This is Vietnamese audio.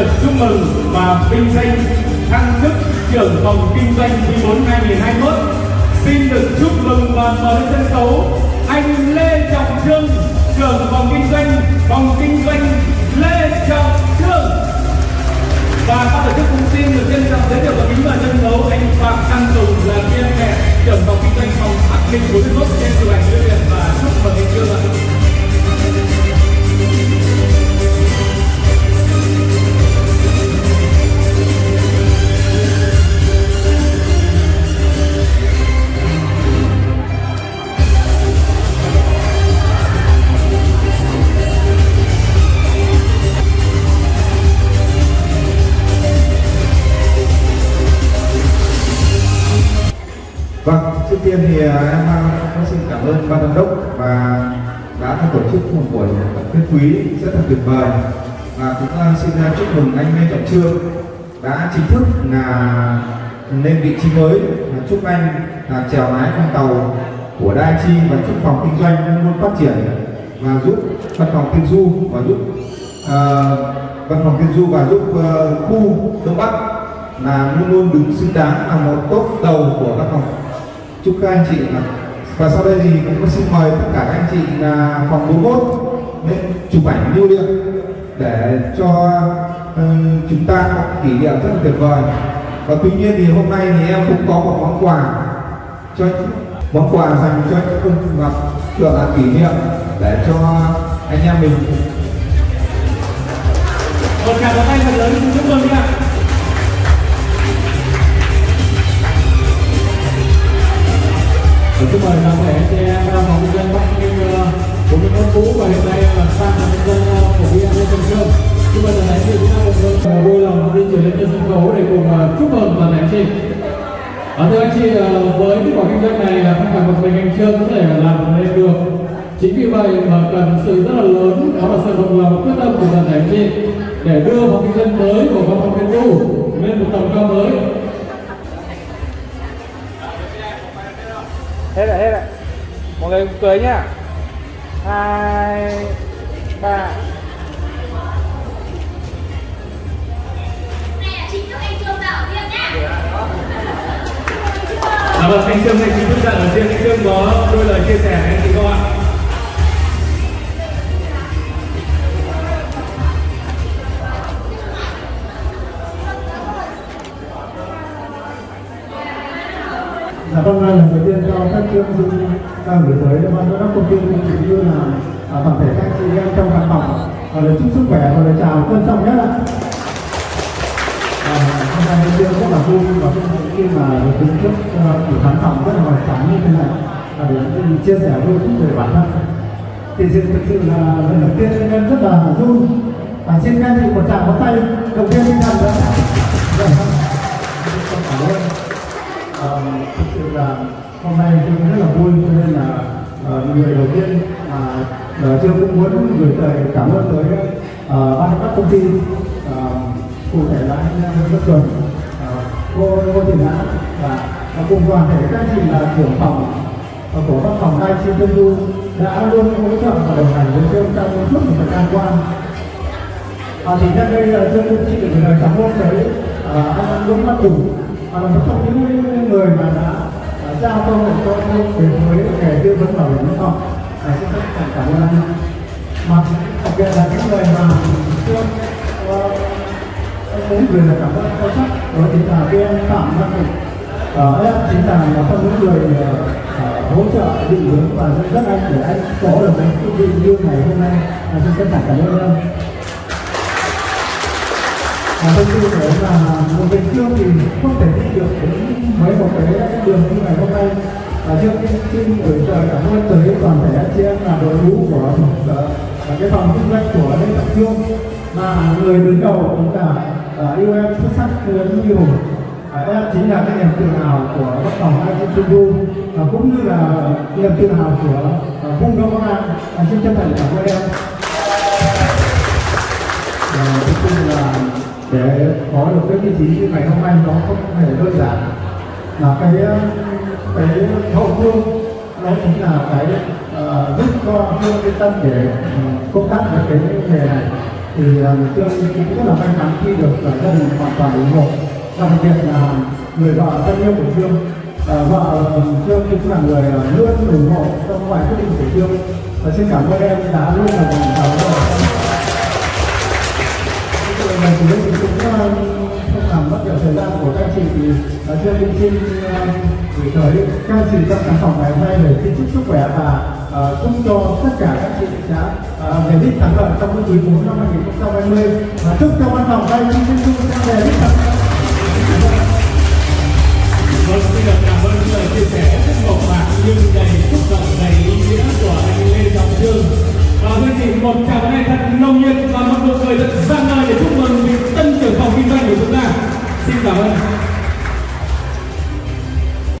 được chúc mừng và vinh danh thăng chức trưởng phòng kinh doanh quý 4 2021. Xin được chúc mừng và mời lên sân khấu anh Lê Trọng Trương, trưởng phòng kinh doanh, phòng kinh doanh Lê Trọng Trương. Và ban tổ chức cũng xin được trân trọng giới thiệu và kính mời sân khấu anh Phạm Đăng Tùng là viên mẹ trưởng phòng kinh doanh phòng Bắc Ninh 41 trên chụp ảnh trước tiên thì à, em có xin cảm ơn ban giám đốc và đã tổ chức một buổi tuyên quý, rất là tuyệt vời. Và cũng à, xin à, chúc mừng anh Lê Trọng Trương đã chính thức là lên vị trí mới. Và chúc anh là chèo lái con tàu của Đa Chi và chúc phòng kinh doanh luôn luôn phát triển và giúp văn phòng tiên du và giúp văn phòng tiên du và giúp ờ, khu Đông Bắc là luôn luôn đứng xứng đáng là một tốt đầu của văn phòng chúc các anh chị và sau đây thì cũng xin mời tất cả các anh chị là phòng 41 chụp ảnh lưu niệm để cho ừ, chúng ta có kỷ niệm rất là tuyệt vời. Và tuy nhiên thì hôm nay thì em cũng có một món quà cho món quà dành cho anh Phương Ngọc được là kỷ niệm để cho anh em mình. Một tràng pháo tay thật lớn chúc mừng nha. Vui lòng đi chuyển lên trên sân khấu để cùng uh, chúc mừng toàn thể chị. Ở thưa anh chị, uh, với kết quả kinh doanh này là không phải một mình anh Trương có thể làm nên được. Chính vì vậy mà cần sự rất là lớn, đó là sự đồng lòng quyết tâm của toàn thể anh chị để đưa phòng kinh doanh mới của phòng phòng kinh du lên một tầm cao mới hết rồi hết rồi mọi người cùng cười nhá hai ba vâng, anh Trương anh chính thức ra ở riêng anh Trương có đôi lời chia sẻ với anh chị không ạ? Dạ vâng, lần đầu tiên cho các chương trình đang gửi tới ban giám đốc công ty cũng như là à, toàn thể các chị em trong văn phòng và lời chúc sức khỏe và lời chào trân trọng nhất ạ. À, hôm nay rất là vui và khi mà được đứng trước uh, buổi khán phòng rất là hoài tráng như thế này và để chia sẻ đôi chút về bản thân. Thì sự thực sự là lần đầu tiên em rất là vui và xin các anh chị một tràng pháo tay đầu tiên tinh thần nữa. Cảm ơn. Thực sự là hôm nay tôi rất là vui cho nên là người đầu tiên mà uh, tôi cũng muốn gửi lời cảm ơn tới uh, ban giám đốc công ty cụ thể là anh Nguyễn Văn Tuấn, cô cô Thị Ngã và cùng toàn thể các anh chị là trưởng phòng và của văn phòng hai trên Tân Du đã luôn hỗ trợ và đồng hành với tôi trong suốt một thời gian qua. À, thì nhân đây là tôi cũng xin được lời cảm ơn tới à, anh Nguyễn Văn Tùng và là một trong những người mà đã à, giao cơ hội cho tôi đến với nghề tư vấn bảo hiểm nhân thọ. À, xin rất cảm cảm ơn anh. Mà đặc biệt là những người mà chưa cũng gửi lời cảm ơn sâu sắc đó chính là cái em Phạm Văn Tùng. Ờ, em chính là một trong những người uh, hỗ trợ định hướng và rất dắt anh để anh có được cái chương trình như ngày hôm nay. là xin tất cả cảm ơn em. Và tôi tin rằng là một Bình Dương thì không thể đi được đến mấy một cái đường như ngày hôm nay. Và trước tiên xin gửi lời cảm ơn tới toàn thể anh chị em là đội ngũ của và cái phòng kinh doanh của Lê Trọng dương mà người đứng đầu chúng ta là yêu em xuất sắc hơn Như Hùng. À, em chính là cái niềm tự hào của văn phòng Ai Trung Du và cũng như là niềm tự hào của uh, vùng Đông Bắc An. À, xin chân thành cảm ơn em. Và cuối cùng là để có được cái vị trí như ngày hôm nay nó không hề đơn giản là cái ờ, cái hậu phương nó chính là cái uh, giúp cho phương yên tâm để uh, công tác với cái nghề này thì ờ, tôi cũng rất là may mắn khi được cả gia đình hoàn toàn ủng hộ. Và đặc biệt là người vợ thân yêu của trương à, vợ trương cũng là người luôn ủng hộ trong mọi quyết định của trương. Và xin cảm ơn em đã luôn là đồng hành với lần thì cũng làm mất nhiều thời gian của các chị thì uh, Dương cũng xin ờ, gửi tới các chị trong khán phòng ngày hôm nay để xin chúc sức khỏe và uh, chúc cho tất cả các chị đã ờ, về đích thắng lợi trong cái quý 4 năm 2020 và chúc cho văn phòng đây xin chúc sẽ về đích thắng lợi Vâng, xin được cảm ơn những lời chia sẻ rất mộc mạc nhưng đầy xúc động, đầy ý nghĩa của anh Lê Trọng Dương. Và quý vị một tràng tay thật